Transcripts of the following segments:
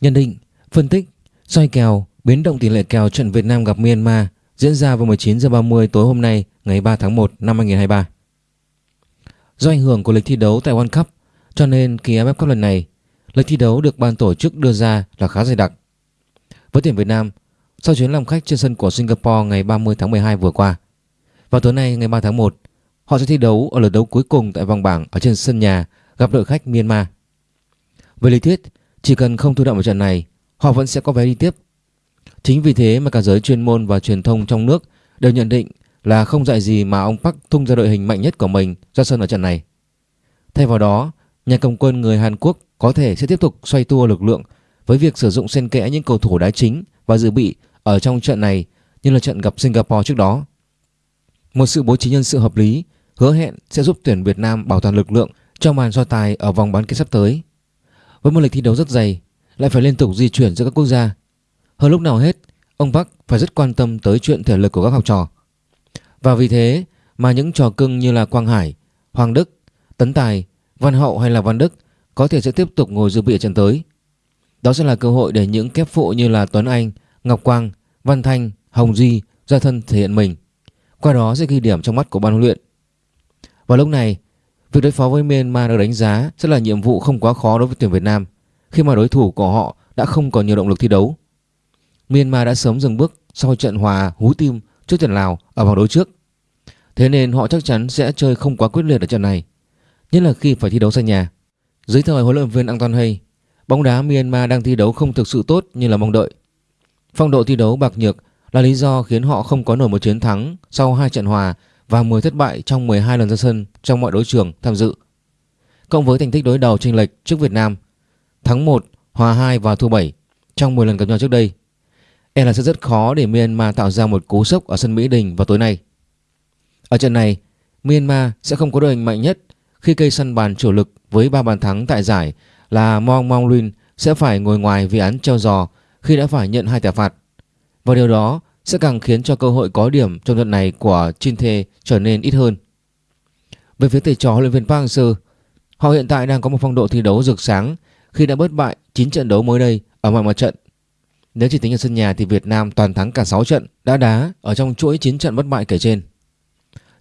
Nhận định, phân tích, soi kèo, biến động tỷ lệ kèo trận Việt Nam gặp Myanmar diễn ra vào 19 giờ 30 tối hôm nay ngày 3 tháng 1 năm 2023. Do ảnh hưởng của lịch thi đấu tại World Cup, cho nên kỳ AFF Cup lần này, lịch thi đấu được ban tổ chức đưa ra là khá dày đặc. Với tuyển Việt Nam, sau chuyến làm khách trên sân của Singapore ngày 30 tháng 12 vừa qua, vào tối nay ngày 3 tháng 1, họ sẽ thi đấu ở lượt đấu cuối cùng tại vòng bảng ở trên sân nhà gặp đội khách Myanmar. Về lý thuyết, chỉ cần không thua đậm ở trận này, họ vẫn sẽ có vé đi tiếp. Chính vì thế mà cả giới chuyên môn và truyền thông trong nước đều nhận định là không dạy gì mà ông Park tung ra đội hình mạnh nhất của mình ra sân ở trận này. Thay vào đó, nhà cầm quân người Hàn Quốc có thể sẽ tiếp tục xoay tua lực lượng với việc sử dụng xen kẽ những cầu thủ đá chính và dự bị ở trong trận này như là trận gặp Singapore trước đó. Một sự bố trí nhân sự hợp lý hứa hẹn sẽ giúp tuyển Việt Nam bảo toàn lực lượng trong màn so tài ở vòng bán kết sắp tới. Với một lịch thi đấu rất dày, lại phải liên tục di chuyển giữa các quốc gia. Hơn lúc nào hết, ông Park phải rất quan tâm tới chuyện thể lực của các học trò. Và vì thế mà những trò cưng như là Quang Hải, Hoàng Đức, Tấn Tài, Văn Hậu hay là Văn Đức có thể sẽ tiếp tục ngồi dự bị ở trận tới. Đó sẽ là cơ hội để những kép phụ như là Tuấn Anh, Ngọc Quang, Văn Thanh, Hồng Duy ra thân thể hiện mình. Qua đó sẽ ghi điểm trong mắt của ban huấn luyện. Vào lúc này, việc đối phó với Myanmar được đánh giá sẽ là nhiệm vụ không quá khó đối với tuyển Việt Nam khi mà đối thủ của họ đã không còn nhiều động lực thi đấu. Myanmar đã sớm dừng bước sau trận hòa hú tim trước trận Lào ở vòng đấu trước. Thế nên họ chắc chắn sẽ chơi không quá quyết liệt ở trận này, nhất là khi phải thi đấu sân nhà. Dưới thời huấn luyện viên Anton Hay, bóng đá Myanmar đang thi đấu không thực sự tốt như là mong đợi. Phong độ thi đấu bạc nhược là lý do khiến họ không có nổi một chiến thắng sau hai trận hòa và 10 thất bại trong 12 lần ra sân trong mọi đấu trường tham dự. Cộng với thành tích đối đầu chênh lệch trước Việt Nam, thắng 1, hòa 2 và thua 7 trong 10 lần gặp nhau trước đây, e là sẽ rất khó để Myanmar tạo ra một cú sốc ở sân Mỹ Đình vào tối nay. Ở trận này, Myanmar sẽ không có đội hình mạnh nhất khi cây săn bàn chủ lực với 3 bàn thắng tại giải là Mong Mong Lin sẽ phải ngồi ngoài vì án treo giò khi đã phải nhận hai thẻ phạt. Và điều đó sẽ càng khiến cho cơ hội có điểm trong trận này của Chinthe trở nên ít hơn. Về phía thầy trò huấn luyện viên Park Hang-seo, họ hiện tại đang có một phong độ thi đấu rực sáng khi đã bất bại 9 trận đấu mới đây ở mọi mặt trận. Nếu chỉ tính ở sân nhà thì Việt Nam toàn thắng cả 6 trận đã đá ở trong chuỗi 9 trận bất bại kể trên.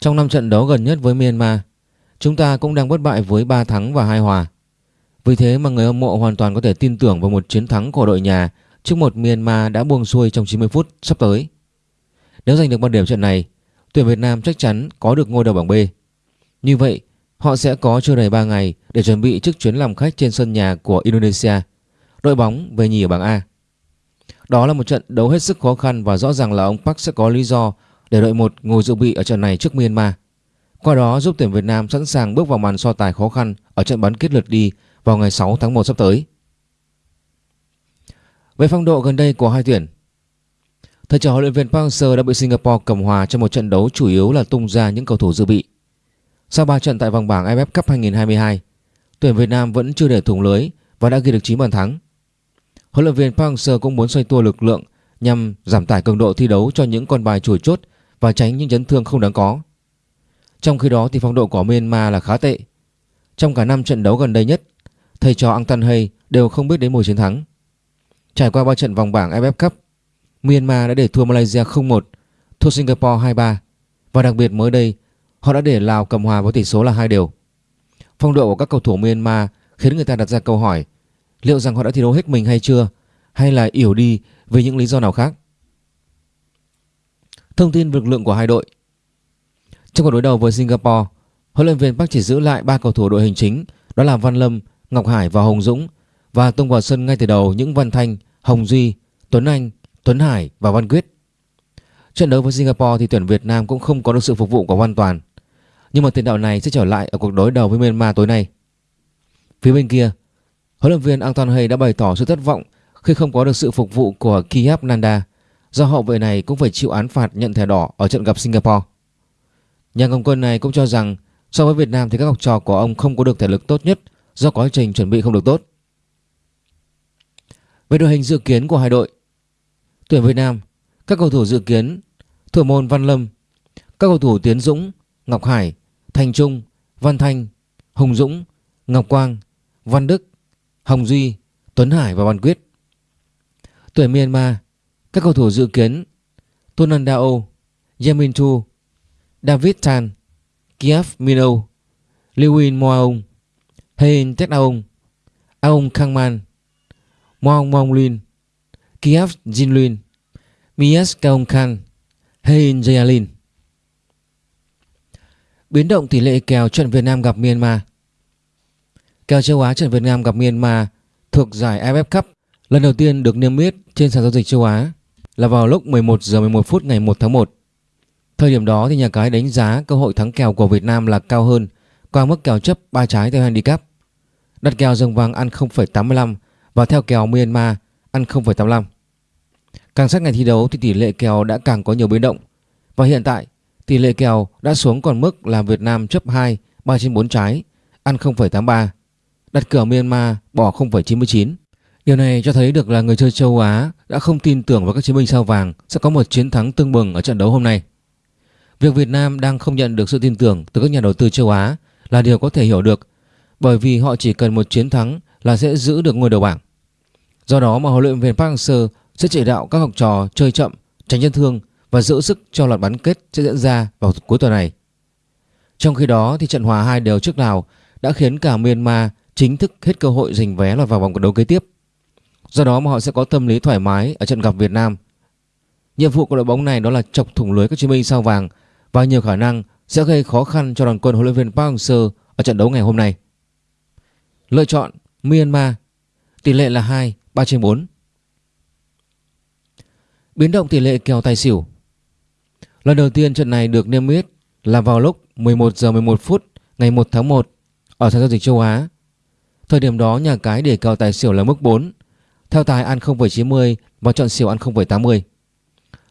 Trong 5 trận đấu gần nhất với Myanmar, chúng ta cũng đang bất bại với 3 thắng và 2 hòa. Vì thế mà người hâm mộ hoàn toàn có thể tin tưởng vào một chiến thắng của đội nhà trước một Myanmar đã buông xuôi trong 90 phút sắp tới. Nếu giành được bàn điểm trận này, tuyển Việt Nam chắc chắn có được ngôi đầu bảng B. Như vậy, họ sẽ có chưa đầy 3 ngày để chuẩn bị trước chuyến làm khách trên sân nhà của Indonesia, đội bóng về nhì ở bảng A. Đó là một trận đấu hết sức khó khăn và rõ ràng là ông Park sẽ có lý do để đội một ngồi dự bị ở trận này trước Myanmar. Qua đó giúp tuyển Việt Nam sẵn sàng bước vào màn so tài khó khăn ở trận bán kết lượt đi vào ngày 6 tháng 1 sắp tới. Về phong độ gần đây của hai tuyển, thầy trò huấn luyện viên Park Hang-seo đã bị Singapore cầm hòa trong một trận đấu chủ yếu là tung ra những cầu thủ dự bị. Sau 3 trận tại vòng bảng AFF Cup 2022, tuyển Việt Nam vẫn chưa để thủng lưới và đã ghi được 9 bàn thắng. Huấn luyện viên Park Hang-seo cũng muốn xoay tua lực lượng nhằm giảm tải cường độ thi đấu cho những con bài chủ chốt và tránh những chấn thương không đáng có. Trong khi đó thì phong độ của Myanmar là khá tệ. Trong cả 5 trận đấu gần đây nhất, thầy trò Ang Tan Hay đều không biết đến mùa chiến thắng. Trải qua 3 trận vòng bảng AFF Cup, Myanmar đã để thua Malaysia 0-1, thua Singapore 2-3 và đặc biệt mới đây họ đã để Lào cầm hòa với tỷ số là hai đều. Phong độ của các cầu thủ Myanmar khiến người ta đặt ra câu hỏi liệu rằng họ đã thi đấu hết mình hay chưa hay là yểu đi vì những lý do nào khác. Thông tin lực lượng của hai đội Trong cuộc đối đầu với Singapore, huấn luyện viên Park chỉ giữ lại ba cầu thủ đội hình chính đó là Văn Lâm, Ngọc Hải và Hồng Dũng và tung vào sân ngay từ đầu những Văn Thanh, Hồng Duy, Tuấn Anh, Tuấn Hải và Văn Quyết. Trận đấu với Singapore thì tuyển Việt Nam cũng không có được sự phục vụ của Văn Toàn. Nhưng mà tiền đạo này sẽ trở lại ở cuộc đối đầu với Myanmar tối nay. Phía bên kia, huấn luyện viên Anton Hay đã bày tỏ sự thất vọng khi không có được sự phục vụ của Kiyap Nanda do hậu vệ này cũng phải chịu án phạt nhận thẻ đỏ ở trận gặp Singapore. Nhà cầm quân này cũng cho rằng so với Việt Nam thì các học trò của ông không có được thể lực tốt nhất do quá trình chuẩn bị không được tốt. Về đội hình dự kiến của hai đội. Tuyển Việt Nam Các cầu thủ dự kiến Thủ môn Văn Lâm Các cầu thủ Tiến Dũng Ngọc Hải Thành Trung Văn Thanh Hùng Dũng Ngọc Quang Văn Đức Hồng Duy Tuấn Hải và Văn Quyết. Tuyển Myanmar, các cầu thủ dự kiến Tonandao, Yamin Chu, David Tan, Kiev Mino, Lewin Moaung, Hein Tetaung, Aung Kangman, Mong Lin, Kiev Jinlin, Mies Kaung Khan, Hein Jayalin. Biến động tỷ lệ kèo trận Việt Nam gặp Myanmar Kèo châu Á trận Việt Nam gặp Myanmar thuộc giải AFF Cup lần đầu tiên được niêm yết trên sàn giao dịch châu Á là vào lúc 11 giờ 11 phút ngày 1 tháng 1. Thời điểm đó thì nhà cái đánh giá cơ hội thắng kèo của Việt Nam là cao hơn qua mức kèo chấp 3 trái theo handicap. Đặt kèo dòng vàng ăn 0,85 và theo kèo Myanmar ăn 0,85. Càng sát ngày thi đấu thì tỷ lệ kèo đã càng có nhiều biến động và hiện tại tỷ lệ kèo đã xuống còn mức là Việt Nam chấp 2 3 trên 4 trái ăn 0,83 đặt cược Myanmar bỏ 0,99. Điều này cho thấy được là người chơi châu Á đã không tin tưởng vào các chiến binh sao vàng sẽ có một chiến thắng tương bừng ở trận đấu hôm nay. Việc Việt Nam đang không nhận được sự tin tưởng từ các nhà đầu tư châu Á là điều có thể hiểu được bởi vì họ chỉ cần một chiến thắng là sẽ giữ được ngôi đầu bảng. Do đó mà huấn luyện viên Park Hang-seo sẽ chỉ đạo các học trò chơi chậm, tránh chấn thương và giữ sức cho loạt bán kết sẽ diễn ra vào cuối tuần này. Trong khi đó thì trận hòa hai đều trước Lào đã khiến cả Myanmar chính thức hết cơ hội giành vé lọt vào vòng đấu kế tiếp. Do đó mà họ sẽ có tâm lý thoải mái ở trận gặp Việt Nam. Nhiệm vụ của đội bóng này đó là chọc thủng lưới các chiến binh sao vàng và nhiều khả năng sẽ gây khó khăn cho đoàn quân huấn luyện viên Park Hang-seo ở trận đấu ngày hôm nay. Lựa chọn Myanmar Tỷ lệ là 2, 3 trên 4 Biến động tỷ lệ kèo tài xỉu Lần đầu tiên trận này được niêm yết là vào lúc 11 giờ 11 phút ngày 1 tháng 1 ở sàn giao dịch châu Á. Thời điểm đó nhà cái để kèo tài xỉu là mức 4, theo tài ăn 0,90 và chọn xỉu ăn 0,80.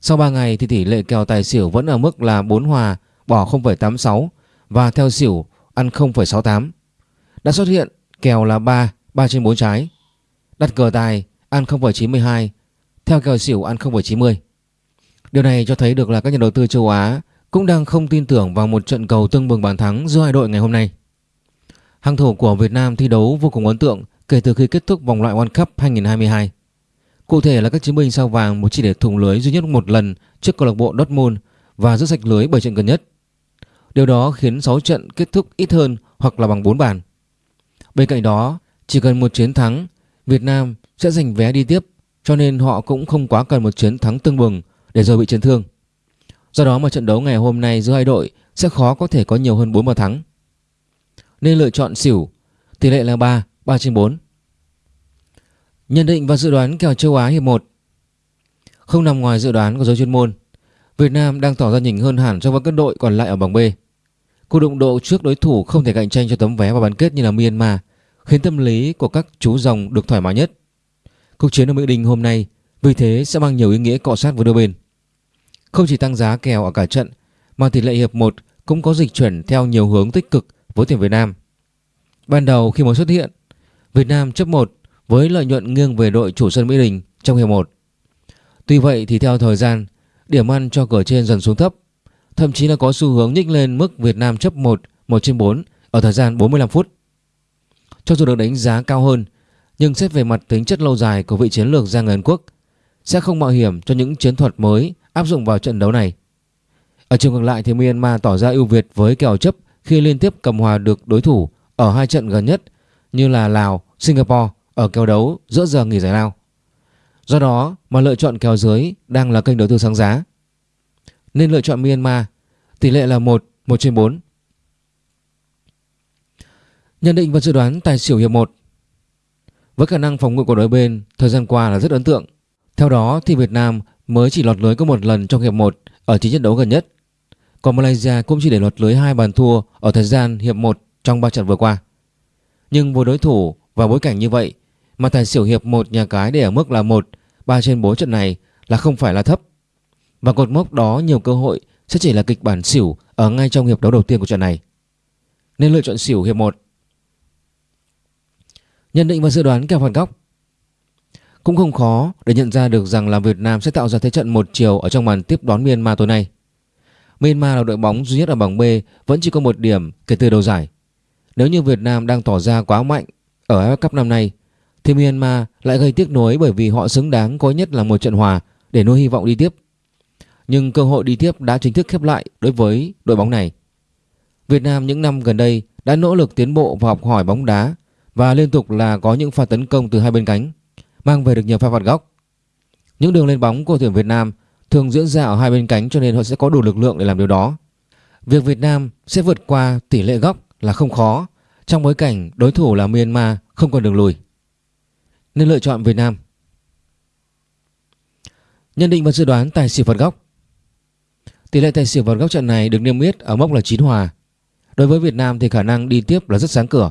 Sau 3 ngày thì tỷ lệ kèo tài xỉu vẫn ở mức là 4 hòa bỏ 0,86 và theo xỉu ăn 0,68. Đã xuất hiện kèo là 3, 3 trên 4 trái. Đặt cờ tài ăn 0,92, theo kèo xỉu ăn 0,90. Điều này cho thấy được là các nhà đầu tư châu Á cũng đang không tin tưởng vào một trận cầu tương bừng bàn thắng giữa hai đội ngày hôm nay. Hàng thủ của Việt Nam thi đấu vô cùng ấn tượng kể từ khi kết thúc vòng loại World Cup 2022. Cụ thể là các chiến binh sao vàng một chỉ để thủng lưới duy nhất một lần trước câu lạc bộ Dortmund và giữ sạch lưới 7 trận gần nhất. Điều đó khiến 6 trận kết thúc ít hơn hoặc là bằng 4 bàn. Bên cạnh đó, chỉ cần một chiến thắng, Việt Nam sẽ giành vé đi tiếp cho nên họ cũng không quá cần một chiến thắng tương bừng để rồi bị chấn thương. Do đó mà trận đấu ngày hôm nay giữa hai đội sẽ khó có thể có nhiều hơn 4 bàn thắng. Nên lựa chọn xỉu, tỷ lệ là 3, 3 trên 4. Nhận định và dự đoán kèo châu Á hiệp 1 Không nằm ngoài dự đoán của giới chuyên môn, Việt Nam đang tỏ ra nhỉnh hơn hẳn so với các đội còn lại ở bảng B. Cuộc đụng độ trước đối thủ không thể cạnh tranh cho tấm vé vào bán kết như là Myanmar khiến tâm lý của các chú rồng được thoải mái nhất. Cuộc chiến ở Mỹ Đình hôm nay vì thế sẽ mang nhiều ý nghĩa cọ sát với đôi bên. Không chỉ tăng giá kèo ở cả trận mà tỷ lệ hiệp 1 cũng có dịch chuyển theo nhiều hướng tích cực với tuyển Việt Nam. Ban đầu khi mới xuất hiện, Việt Nam chấp 1 với lợi nhuận nghiêng về đội chủ sân Mỹ Đình trong hiệp 1. Tuy vậy thì theo thời gian, điểm ăn cho cửa trên dần xuống thấp, thậm chí là có xu hướng nhích lên mức Việt Nam chấp 1 1 trên 4 ở thời gian 45 phút. Cho dù được đánh giá cao hơn, nhưng xét về mặt tính chất lâu dài của vị chiến lược gia người Quốc sẽ không mạo hiểm cho những chiến thuật mới áp dụng vào trận đấu này. Ở chiều ngược lại thì Myanmar tỏ ra ưu việt với kèo chấp khi liên tiếp cầm hòa được đối thủ ở hai trận gần nhất như là Lào, Singapore ở kèo đấu giữa giờ nghỉ giải lao. Do đó mà lựa chọn kèo dưới đang là kênh đầu tư sáng giá. Nên lựa chọn Myanmar, tỷ lệ là 1, 1 trên 4. Nhận định và dự đoán tài xỉu hiệp 1 Với khả năng phòng ngự của đối bên thời gian qua là rất ấn tượng. Theo đó thì Việt Nam mới chỉ lọt lưới có một lần trong hiệp 1 ở chín trận đấu gần nhất. Còn Malaysia cũng chỉ để lọt lưới hai bàn thua ở thời gian hiệp 1 trong 3 trận vừa qua. Nhưng với đối thủ và bối cảnh như vậy mà tài xỉu hiệp 1 nhà cái để ở mức là 1, 3 trên 4 trận này là không phải là thấp. Và cột mốc đó nhiều cơ hội sẽ chỉ là kịch bản xỉu ở ngay trong hiệp đấu đầu tiên của trận này. Nên lựa chọn xỉu hiệp 1. Nhận định và dự đoán kèo phạt góc cũng không khó để nhận ra được rằng là Việt Nam sẽ tạo ra thế trận một chiều ở trong màn tiếp đón Myanmar tối nay. Myanmar là đội bóng duy nhất ở bảng B, vẫn chỉ có một điểm kể từ đầu giải. Nếu như Việt Nam đang tỏ ra quá mạnh ở AFF Cup năm nay, thì Myanmar lại gây tiếc nuối bởi vì họ xứng đáng có nhất là một trận hòa để nuôi hy vọng đi tiếp. Nhưng cơ hội đi tiếp đã chính thức khép lại đối với đội bóng này. Việt Nam những năm gần đây đã nỗ lực tiến bộ và học hỏi bóng đá và liên tục là có những pha tấn công từ hai bên cánh, mang về được nhiều pha phạt góc. Những đường lên bóng của tuyển Việt Nam thường diễn ra ở hai bên cánh cho nên họ sẽ có đủ lực lượng để làm điều đó. Việc Việt Nam sẽ vượt qua tỷ lệ góc là không khó trong bối cảnh đối thủ là Myanmar không còn đường lùi. Nên lựa chọn Việt Nam. Nhận định và dự đoán tài xỉu phạt góc. Tỷ lệ tài xỉu phạt góc trận này được niêm yết ở mốc là 9 hòa. Đối với Việt Nam thì khả năng đi tiếp là rất sáng cửa.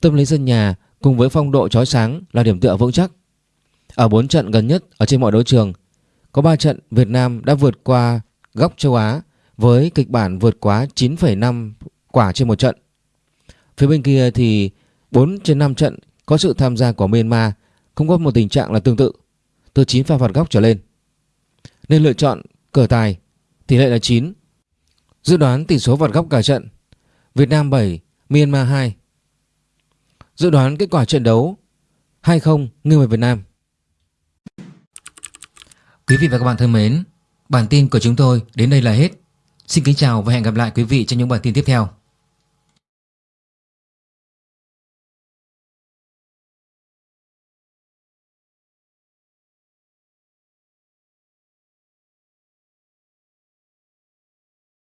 Tâm lý sân nhà cùng với phong độ chói sáng là điểm tựa vững chắc. Ở 4 trận gần nhất ở trên mọi đấu trường, có 3 trận Việt Nam đã vượt qua góc châu Á với kịch bản vượt quá 9,5 quả trên một trận. Phía bên kia thì 4 trên 5 trận có sự tham gia của Myanmar cũng có một tình trạng là tương tự, từ 9 pha phạt góc trở lên. Nên lựa chọn cờ tài, tỷ lệ là 9. Dự đoán tỷ số phạt góc cả trận, Việt Nam 7, Myanmar 2. Dự đoán kết quả trận đấu 2-0 nghiêng về Việt Nam. Quý vị và các bạn thân mến, bản tin của chúng tôi đến đây là hết. Xin kính chào và hẹn gặp lại quý vị trong những bản tin tiếp theo.